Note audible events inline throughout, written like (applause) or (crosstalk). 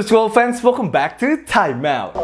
Basketball fans, welcome back to Time Out.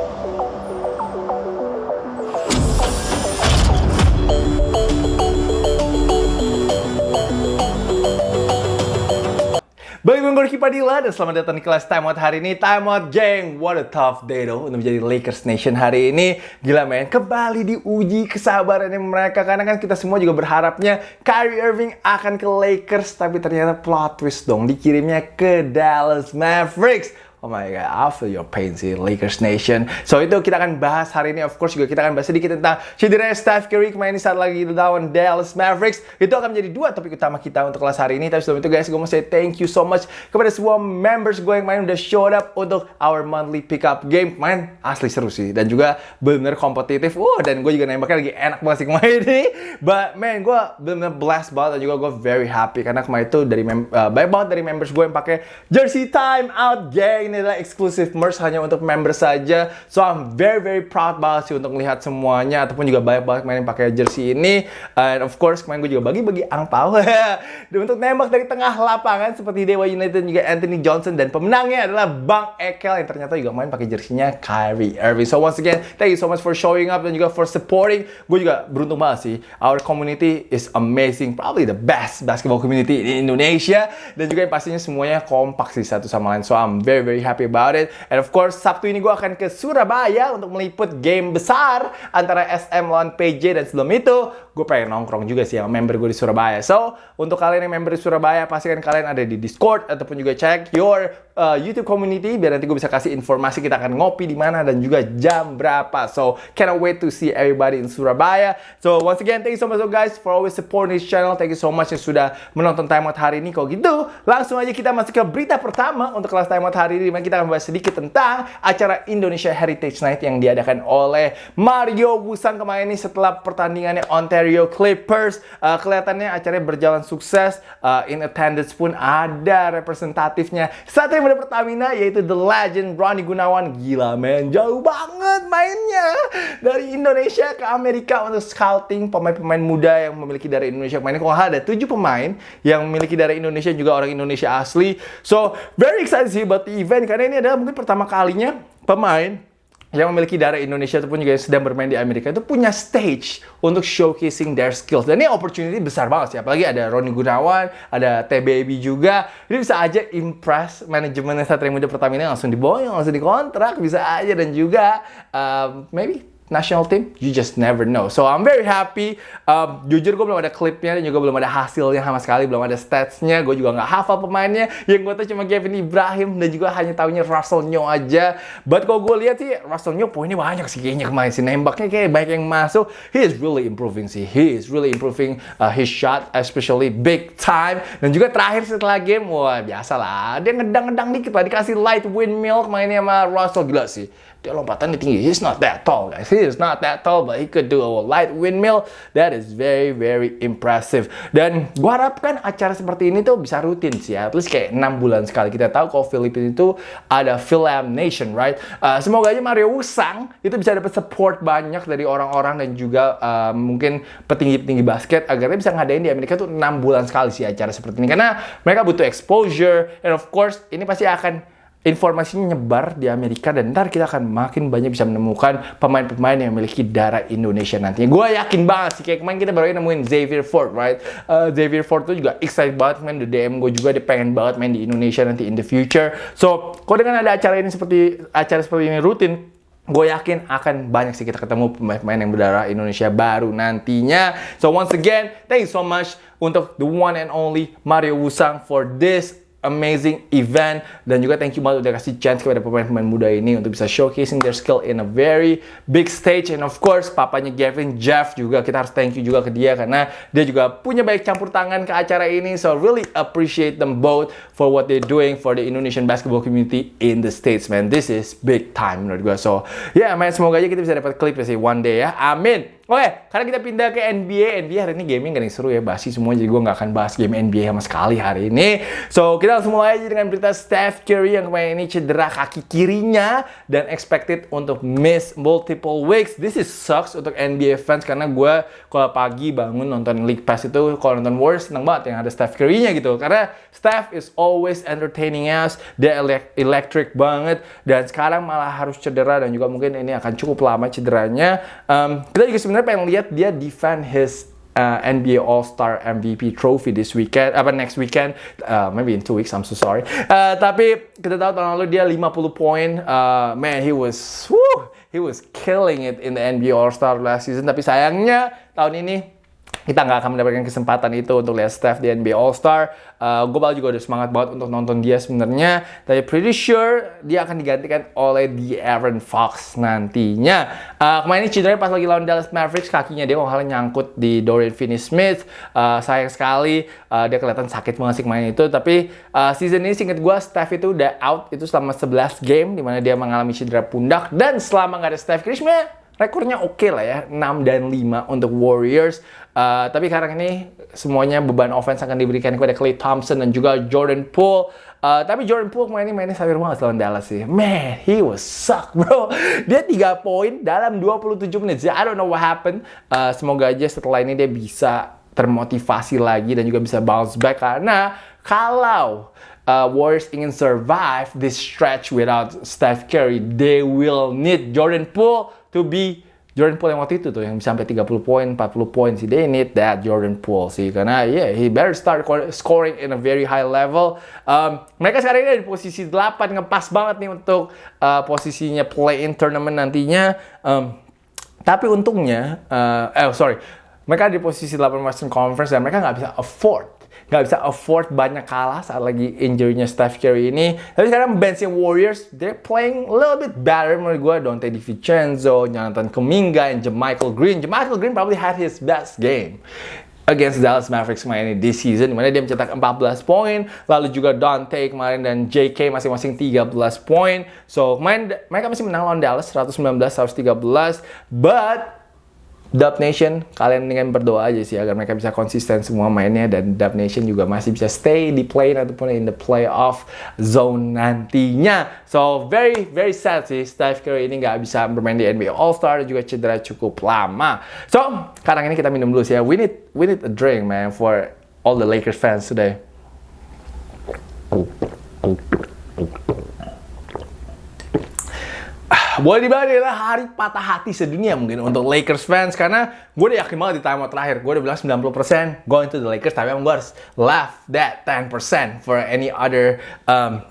Balik gue Gorky Padilla dan selamat datang di kelas Time Out hari ini. Time Out gang, what a tough day though Untuk menjadi Lakers Nation hari ini. Gila men, kembali diuji kesabarannya mereka Karena kan kita semua juga berharapnya Kyrie Irving akan ke Lakers Tapi ternyata plot twist dong Dikirimnya ke Dallas Mavericks Oh my god, I feel your pain sih, Lakers Nation. So itu kita akan bahas hari ini. Of course juga kita akan bahas sedikit tentang cedera Steph Curry kemarin saat lagi lawan Dallas Mavericks. Itu akan menjadi dua topik utama kita untuk kelas hari ini. Tapi sebelum itu guys, gue mau say thank you so much kepada semua members gue yang main udah showed up untuk our monthly pickup game. Main asli seru sih. Dan juga bener kompetitif. Uh, dan gue juga nembaknya lagi enak banget sih kemarin ini. But man, gue bener-bener blessed banget dan juga gue very happy. Karena kemarin itu dari uh, banyak banget dari members gue yang pakai jersey time out gang ini adalah exclusive merch hanya untuk member saja. So I'm very very proud banget sih untuk melihat semuanya ataupun juga banyak banget main yang pakai jersey ini. And of course kemarin gue juga bagi-bagi angpau (laughs) dan untuk nembak dari tengah lapangan seperti Dewa United juga Anthony Johnson dan pemenangnya adalah Bang Ekel yang ternyata juga main pakai jersinya Kyrie Irving. So once again, thank you so much for showing up dan juga for supporting. Gue juga beruntung banget sih. Our community is amazing, probably the best basketball community in Indonesia dan juga yang pastinya semuanya kompak sih satu sama lain. So I'm very very happy about it. And of course, Sabtu ini gue akan ke Surabaya untuk meliput game besar antara SM lawan PJ dan sebelum itu gue pengen nongkrong juga sih sama member gue di Surabaya. So, untuk kalian yang member di Surabaya, pastikan kalian ada di Discord ataupun juga check your uh, YouTube community biar nanti gue bisa kasih informasi kita akan ngopi di mana dan juga jam berapa. So, cannot wait to see everybody in Surabaya. So, once again, thank you so much guys for always supporting this channel. Thank you so much yang sudah menonton Time Out hari ini. Kalau gitu, langsung aja kita masuk ke berita pertama untuk kelas Time Out hari ini. Kita akan bahas sedikit tentang acara Indonesia Heritage Night yang diadakan oleh Mario Wusang kemarin ini setelah pertandingannya Ontario Clippers. Uh, kelihatannya acaranya berjalan sukses. Uh, in attendance pun ada representatifnya. Satria Muda Pertamina yaitu The Legend Ronnie Gunawan. Gila men, jauh banget mainnya. Dari Indonesia ke Amerika untuk scouting pemain-pemain muda yang memiliki dari Indonesia. Kemarin kalau ada tujuh pemain yang memiliki dari Indonesia juga orang Indonesia asli. So, very excited sih about the event karena ini adalah mungkin pertama kalinya pemain yang memiliki darah Indonesia ataupun juga yang sedang bermain di Amerika itu punya stage untuk showcasing their skills. Dan ini opportunity besar banget sih. Apalagi ada Roni Gunawan, ada TBB juga. Ini bisa aja impress manajemen Satria Muda Pertamina langsung diboyong, langsung dikontrak. Bisa aja. Dan juga um, maybe national team, you just never know. So I'm very happy. Um, jujur gue belum ada klipnya dan juga belum ada hasilnya sama sekali, belum ada statsnya. Gue juga nggak hafal pemainnya. Yang gue tahu cuma Kevin Ibrahim dan juga hanya tahunya Russell Nyo aja. But kalau gue lihat sih Russell Nyo poinnya banyak sih kayaknya kemarin sih nembaknya kayak banyak yang masuk. He is really improving sih. He is really improving uh, his shot, especially big time. Dan juga terakhir setelah game, wah biasa lah. Dia ngedang-ngedang dikit lah, dikasih light windmill kemarinnya sama Russell gila sih dia lompatannya tinggi. He's not that tall, guys. He is not that tall, but he could do a light windmill. That is very, very impressive. Dan gua harapkan acara seperti ini tuh bisa rutin sih ya. At least kayak 6 bulan sekali. Kita tahu kalau Filipina itu ada Film Nation, right? Uh, semoga aja Mario Usang itu bisa dapat support banyak dari orang-orang dan juga uh, mungkin petinggi-petinggi basket agar dia bisa ngadain di Amerika tuh 6 bulan sekali sih acara seperti ini. Karena mereka butuh exposure. And of course, ini pasti akan informasinya nyebar di Amerika dan ntar kita akan makin banyak bisa menemukan pemain-pemain yang memiliki darah Indonesia nantinya. Gue yakin banget sih, kayak kemarin kita baru nemuin Xavier Ford, right? Uh, Xavier Ford tuh juga excited banget main di DM gue juga, dia pengen banget main di Indonesia nanti in the future. So, kalau dengan ada acara ini seperti acara seperti ini rutin, gue yakin akan banyak sih kita ketemu pemain-pemain yang berdarah Indonesia baru nantinya. So once again, thank you so much untuk the one and only Mario Wusang for this amazing event. Dan juga thank you banget udah kasih chance kepada pemain-pemain muda ini untuk bisa showcasing their skill in a very big stage. And of course papanya Gavin Jeff juga kita harus thank you juga ke dia karena dia juga punya baik campur tangan ke acara ini. So really appreciate them both for what they're doing for the Indonesian basketball community in the States man. This is big time menurut gue so ya yeah, man semoga aja kita bisa dapat klip sih one day ya. Amin Oke, karena kita pindah ke NBA. NBA hari ini gaming gak seru ya, basi semua. Jadi gue nggak akan bahas game NBA sama sekali hari ini. So, kita langsung mulai aja dengan berita Steph Curry yang kemarin ini cedera kaki kirinya dan expected untuk miss multiple weeks. This is sucks untuk NBA fans karena gue kalau pagi bangun nonton League Pass itu, kalau nonton Warriors seneng banget yang ada Steph Curry-nya gitu. Karena Steph is always entertaining us, dia electric banget dan sekarang malah harus cedera dan juga mungkin ini akan cukup lama cederanya. Um, kita juga sebenarnya sebenarnya pengen lihat dia defend his uh, NBA All Star MVP trophy this weekend, apa next weekend, uh, maybe in two weeks. I'm so sorry. Uh, tapi kita tahu tahun lalu dia 50 poin. Uh, man, he was, whew, he was killing it in the NBA All Star last season. Tapi sayangnya tahun ini kita nggak akan mendapatkan kesempatan itu untuk lihat Steph di NBA All Star. Uh, gue juga udah semangat banget untuk nonton dia sebenarnya. Tapi pretty sure dia akan digantikan oleh the Aaron Fox nantinya. Uh, kemarin ini cedera pas lagi lawan Dallas Mavericks kakinya dia kalau nyangkut di Dorian Finney-Smith. Uh, sayang sekali uh, dia kelihatan sakit banget sih itu. Tapi uh, season ini singkat gue Steph itu udah out itu selama 11 game di mana dia mengalami cedera pundak dan selama nggak ada Steph Curry rekornya oke okay lah ya 6 dan 5 untuk Warriors. Uh, tapi sekarang ini semuanya beban offense akan diberikan kepada Clay Thompson dan juga Jordan Poole. Uh, tapi Jordan Poole kemarin ini mainnya sayur banget lawan Dallas sih. Man he was suck bro. (laughs) Dia 3 poin dalam 27 menit. I don't know what happened. Uh, semoga aja setelah ini dia bisa termotivasi lagi dan juga bisa bounce back. Karena kalau uh, Warriors ingin survive this stretch without Steph Curry, they will need Jordan Poole to be Jordan Poole yang waktu itu tuh yang sampai 30 poin, 40 poin sih. They need that Jordan Poole sih karena yeah, he better start scoring in a very high level. Um, mereka sekarang ini di posisi 8 ngepas banget nih untuk uh, posisinya play in tournament nantinya. Um, tapi untungnya, uh, eh sorry, mereka di posisi 8 Western Conference dan mereka nggak bisa afford nggak bisa afford banyak kalah saat lagi injury-nya Steph Curry ini. Tapi sekarang benchnya Warriors, they're playing a little bit better menurut gue. Dante DiVincenzo, Jonathan Kuminga, and Jamichael Green. Jamichael Green probably had his best game against Dallas Mavericks kemarin ini this season di mana dia mencetak 14 poin lalu juga Dante kemarin dan JK masing-masing 13 poin so kemarin mereka masih menang lawan Dallas 119 113 but Dub Nation, kalian dengan berdoa aja sih agar mereka bisa konsisten semua mainnya dan Dub Nation juga masih bisa stay di play ataupun in the playoff zone nantinya. So very very sad sih Steph Curry ini nggak bisa bermain di NBA All Star juga cedera cukup lama. So sekarang ini kita minum dulu sih ya. We need we need a drink man for all the Lakers fans today. Boleh dibilang adalah hari patah hati sedunia mungkin untuk Lakers fans karena gue udah yakin banget di timeout terakhir. Gue udah bilang 90% going to the Lakers tapi emang gue harus left that 10% for any other um,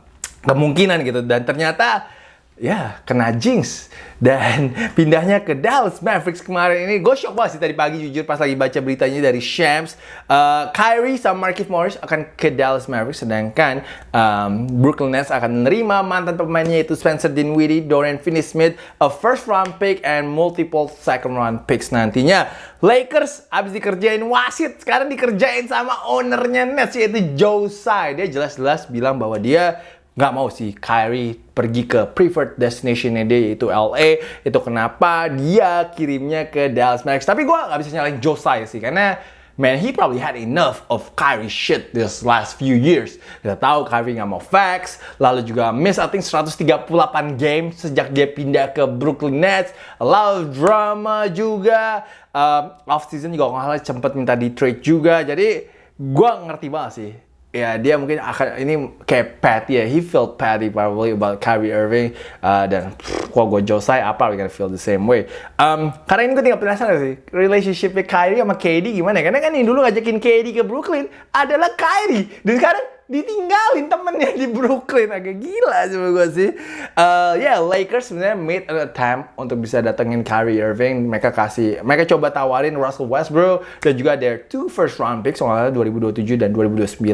kemungkinan gitu. Dan ternyata ya kena jinx. Dan (laughs) pindahnya ke Dallas Mavericks kemarin ini. Gue shock banget sih tadi pagi jujur pas lagi baca beritanya dari Shams. Uh, Kyrie sama Markieff Morris akan ke Dallas Mavericks sedangkan um, Brooklyn Nets akan menerima mantan pemainnya itu Spencer Dinwiddie, Dorian Finney-Smith, a first round pick and multiple second round picks nantinya. Lakers abis dikerjain wasit sekarang dikerjain sama ownernya Nets yaitu Joe Tsai. Dia jelas-jelas bilang bahwa dia nggak mau sih Kyrie pergi ke preferred destination dia yaitu LA itu kenapa dia kirimnya ke Dallas Mavericks? Tapi gue nggak bisa nyalain Josiah sih karena man he probably had enough of Kyrie shit this last few years. Kita tahu Kyrie nggak mau fax lalu juga miss I think 138 game sejak dia pindah ke Brooklyn Nets. Of drama juga. Uh, off season juga nggak cepet minta di trade juga. Jadi gue ngerti banget sih ya dia mungkin akan ini kayak Patty ya. He felt Patty probably about Kyrie Irving uh, dan kok gue Josai apa we gonna feel the same way? Um, karena ini gue tinggal penasaran sih? Relationship Kyrie sama KD gimana? Karena kan ini dulu ngajakin KD ke Brooklyn adalah Kyrie. Dan sekarang ditinggalin temennya di Brooklyn. Agak gila sih gue sih. Uh, ya yeah, Lakers sebenarnya made an attempt untuk bisa datengin Kyrie Irving. Mereka kasih mereka coba tawarin Russell Westbrook dan juga their two first round picks soalnya 2027 dan 2029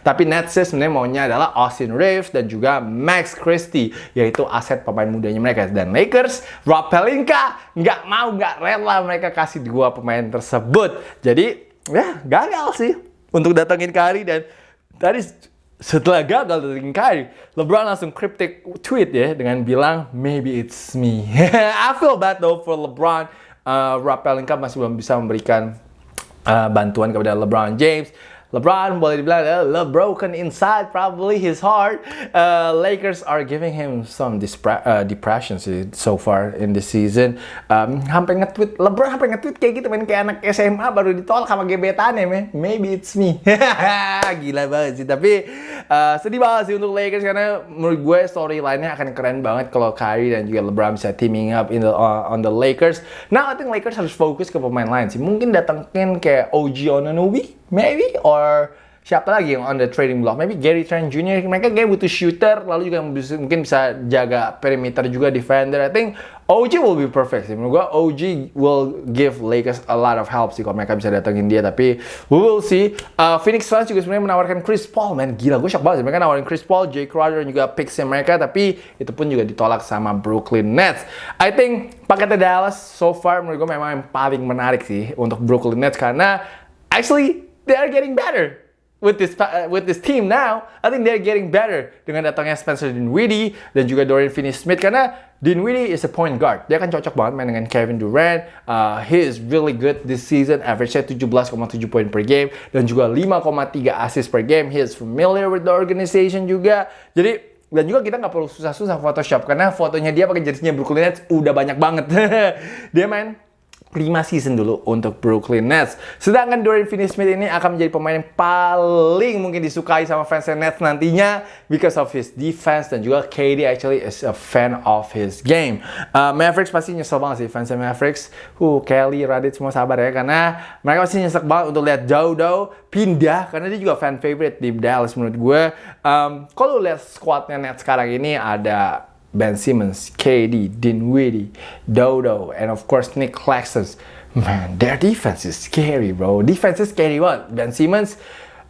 tapi Nets sebenarnya maunya adalah Austin Reeves dan juga Max Christie yaitu aset pemain mudanya mereka. Dan Lakers Rob Pelinka nggak mau nggak rela mereka kasih dua pemain tersebut. Jadi ya gagal sih untuk datengin Kyrie dan tadi setelah gagal dari LeBron langsung cryptic tweet ya dengan bilang maybe it's me. (laughs) I feel bad though for LeBron. uh, Pelinka masih belum bisa memberikan uh, bantuan kepada LeBron James. LeBron boleh dibilang uh, broken inside probably his heart. Uh, Lakers are giving him some uh, depression sih so far in this season. Um, hampir nge-tweet LeBron hampir nge-tweet kayak gitu main kayak anak SMA baru ditolak sama gebetan ya man. Maybe it's me. (laughs) Gila banget sih tapi uh, sedih banget sih untuk Lakers karena menurut gue storyline-nya akan keren banget kalau Kyrie dan juga LeBron bisa teaming up in the, uh, on the Lakers. Now I think Lakers harus fokus ke pemain lain sih. Mungkin datengin kayak OG Ononubi maybe or siapa lagi yang on the trading block? Maybe Gary Trent Jr. Mereka kayak butuh shooter, lalu juga mungkin bisa jaga perimeter juga defender. I think OG will be perfect sih. Menurut gua OG will give Lakers a lot of help sih kalau mereka bisa datengin dia. Tapi we will see. Uh, Phoenix Suns juga sebenarnya menawarkan Chris Paul, man. Gila, gue shock banget sih. Mereka nawarin Chris Paul, Jay Crowder, dan juga picks mereka. Tapi itu pun juga ditolak sama Brooklyn Nets. I think paketnya Dallas so far menurut gue memang yang paling menarik sih untuk Brooklyn Nets. Karena actually they are getting better with this uh, with this team now, I think they're getting better dengan datangnya Spencer Dinwiddie dan juga Dorian Finney-Smith karena Dinwiddie is a point guard. Dia kan cocok banget main dengan Kevin Durant. Uh, he is really good this season. Average-nya 17,7 poin per game dan juga 5,3 assist per game. He is familiar with the organization juga. Jadi dan juga kita nggak perlu susah-susah Photoshop karena fotonya dia pakai jersinya Brooklyn Nets udah banyak banget. (laughs) dia main 5 season dulu untuk Brooklyn Nets. Sedangkan Dorian Finney-Smith ini akan menjadi pemain yang paling mungkin disukai sama fans Nets nantinya because of his defense dan juga KD actually is a fan of his game. Uh, Mavericks pasti nyesel banget sih fans Mavericks. Uh, Kelly, Radit semua sabar ya karena mereka pasti nyesek banget untuk lihat Dodo pindah karena dia juga fan favorite di Dallas menurut gue. Um, kalau lihat squadnya Nets sekarang ini ada Ben Simmons, KD, Dinwiddie, Dodo, and of course Nick Claxton. Man, their defense is scary, bro. Defense is scary banget. Ben Simmons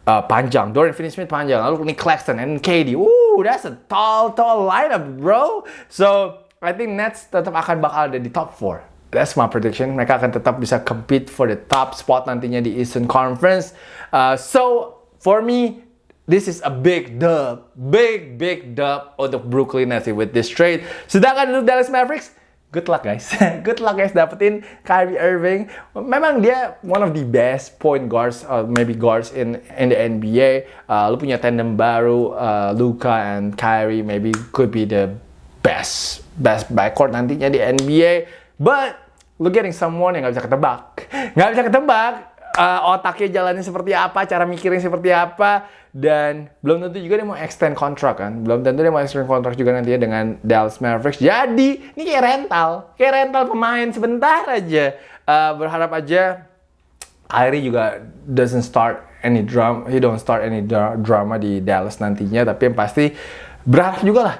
uh, panjang, Dorian Finney-Smith panjang, lalu Nick Claxton and KD. Ooh, that's a tall, tall lineup, bro. So, I think Nets tetap akan bakal ada di top 4. That's my prediction. Mereka akan tetap bisa compete for the top spot nantinya di Eastern Conference. Uh, so, for me, This is a big dub. Big, big dub untuk Brooklyn Nets with this trade. Sedangkan untuk Dallas Mavericks, good luck guys. (laughs) good luck guys dapetin Kyrie Irving. Memang dia one of the best point guards, uh, maybe guards in in the NBA. Uh, lu punya tandem baru, uh, Luka and Kyrie maybe could be the best best backcourt nantinya di NBA. But lu getting someone yang gak bisa ketebak. Gak bisa ketebak uh, otaknya jalannya seperti apa, cara mikirin seperti apa dan belum tentu juga dia mau extend kontrak kan. Belum tentu dia mau extend kontrak juga nantinya dengan Dallas Mavericks. Jadi ini kayak rental kayak rental pemain sebentar aja. Uh, berharap aja Kyrie juga doesn't start any drama he don't start any drama di Dallas nantinya tapi yang pasti berharap juga lah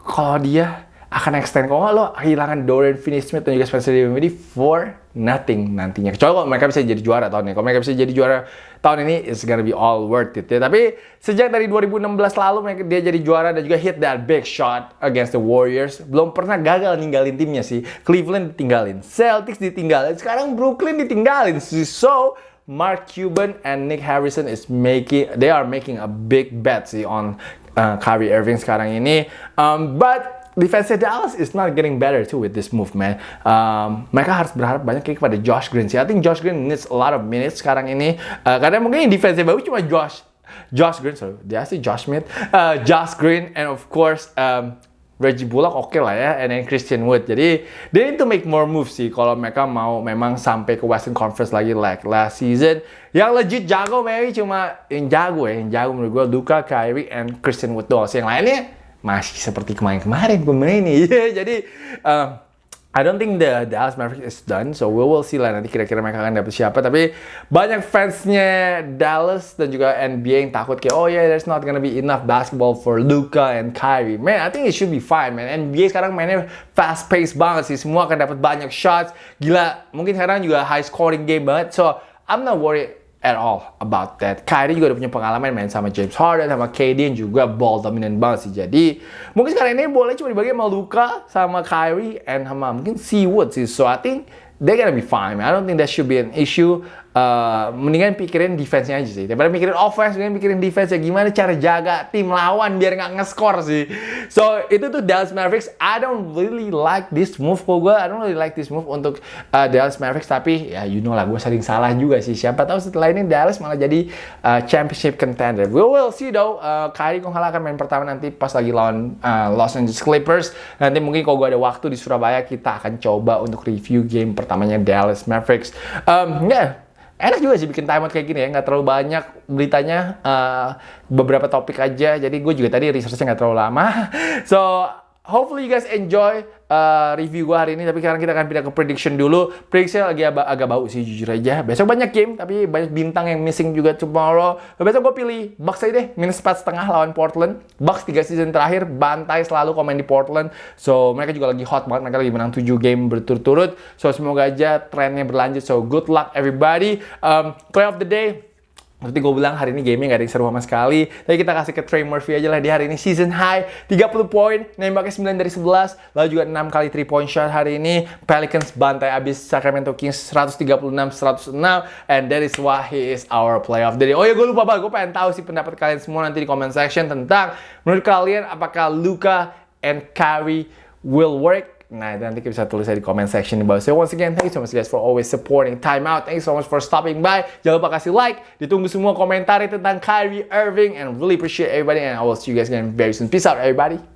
kalau dia akan extend kalau nggak lo kehilangan Dorian Finney-Smith dan juga Spencer Dinwiddie for nothing nantinya kecuali kalau mereka bisa jadi juara tahun ini kalau mereka bisa jadi juara tahun ini it's gonna be all worth it ya. Tapi sejak dari 2016 lalu dia jadi juara dan juga hit that big shot against the Warriors. Belum pernah gagal ninggalin timnya sih. Cleveland ditinggalin, Celtics ditinggalin, sekarang Brooklyn ditinggalin. So Mark Cuban and Nick Harrison is making they are making a big bet sih on uh, Kyrie Irving sekarang ini. Um, but defense Dallas is not getting better too with this move, man. Um, mereka harus berharap banyak kepada Josh Green sih. I think Josh Green needs a lot of minutes sekarang ini. Uh, karena mungkin defense bagus cuma Josh Josh Green, sorry, dia sih Josh Smith, uh, Josh Green, and of course um, Reggie Bullock oke okay lah ya, and then Christian Wood. Jadi they need to make more moves sih kalau mereka mau memang sampai ke Western Conference lagi like last season. Yang legit jago maybe cuma yang jago ya, yang jago menurut gue Luka, Kyrie, and Christian Wood doang. Yang lainnya masih seperti kemarin-kemarin pemain ini. (laughs) Jadi uh, I don't think the Dallas Mavericks is done, so we will see lah nanti kira-kira mereka akan dapet siapa. Tapi banyak fansnya Dallas dan juga NBA yang takut kayak, oh yeah, there's not gonna be enough basketball for Luka and Kyrie. Man, I think it should be fine, man. NBA sekarang mainnya fast pace banget sih, semua akan dapat banyak shots. Gila, mungkin sekarang juga high scoring game banget. So I'm not worried at all about that. Kyrie juga udah punya pengalaman main sama James Harden, sama KD yang juga ball dominant banget sih. Jadi mungkin sekarang ini boleh cuma dibagi sama Luka, sama Kyrie, and sama mungkin Seawood sih. So I think they're gonna be fine. Man. I don't think that should be an issue. Uh, mendingan pikirin defense-nya aja sih. Daripada mikirin offense, mendingan mikirin defense ya gimana cara jaga tim lawan biar nggak nge-score sih. So, itu tuh Dallas Mavericks. I don't really like this move kok gue. I don't really like this move untuk uh, Dallas Mavericks. Tapi ya you know lah, gue sering salah juga sih. Siapa tahu setelah ini Dallas malah jadi uh, championship contender. We will see though. Uh, Kyrie akan main pertama nanti pas lagi lawan uh, Los Angeles Clippers. Nanti mungkin kalau gue ada waktu di Surabaya, kita akan coba untuk review game pertamanya Dallas Mavericks. Um, yeah, enak juga sih bikin timeout kayak gini ya nggak terlalu banyak beritanya uh, beberapa topik aja. Jadi gue juga tadi researchnya nggak terlalu lama. (laughs) So hopefully you guys enjoy uh, review gue hari ini. Tapi sekarang kita akan pindah ke prediction dulu. Prediction lagi agak, agak bau sih jujur aja. Besok banyak game, tapi banyak bintang yang missing juga tomorrow. Besok gue pilih Bucks aja deh. Minus 4 setengah lawan Portland. Bucks 3 season terakhir bantai selalu komen di Portland. So mereka juga lagi hot banget. Mereka lagi menang 7 game berturut-turut. So semoga aja trennya berlanjut. So good luck everybody. Um, play of the day. Seperti gue bilang hari ini gaming gak ada yang seru sama sekali. Tapi kita kasih ke Trey Murphy aja lah di hari ini season high 30 poin, nembaknya 9 dari 11, lalu juga 6 kali 3 point shot hari ini. Pelicans bantai abis Sacramento Kings 136-106 and that is why he is our playoff day. Oh ya gue lupa banget, gue pengen tahu sih pendapat kalian semua nanti di comment section tentang menurut kalian apakah Luka and Kyrie will work Nah, nanti kita bisa tulis di comment section di bawah. So once again, thank you so much guys for always supporting Time Out. Thank you so much for stopping by. Jangan lupa kasih like. Ditunggu semua komentar tentang Kyrie Irving. And really appreciate everybody. And I will see you guys again very soon. Peace out everybody.